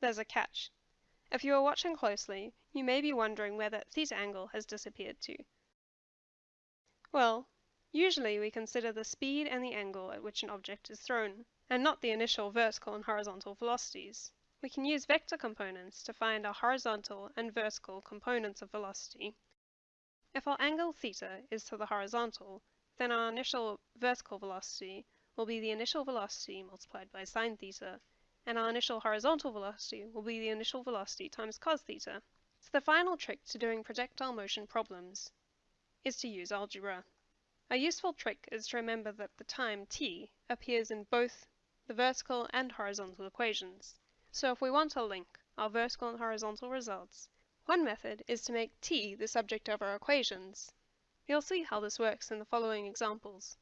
there's a catch. If you are watching closely, you may be wondering where that theta angle has disappeared to. Well, usually we consider the speed and the angle at which an object is thrown, and not the initial vertical and horizontal velocities. We can use vector components to find our horizontal and vertical components of velocity. If our angle theta is to the horizontal, then our initial vertical velocity will be the initial velocity multiplied by sine theta, and our initial horizontal velocity will be the initial velocity times cos theta. So the final trick to doing projectile motion problems is to use algebra. A useful trick is to remember that the time t appears in both the vertical and horizontal equations. So if we want to link our vertical and horizontal results, one method is to make t the subject of our equations. You'll see how this works in the following examples.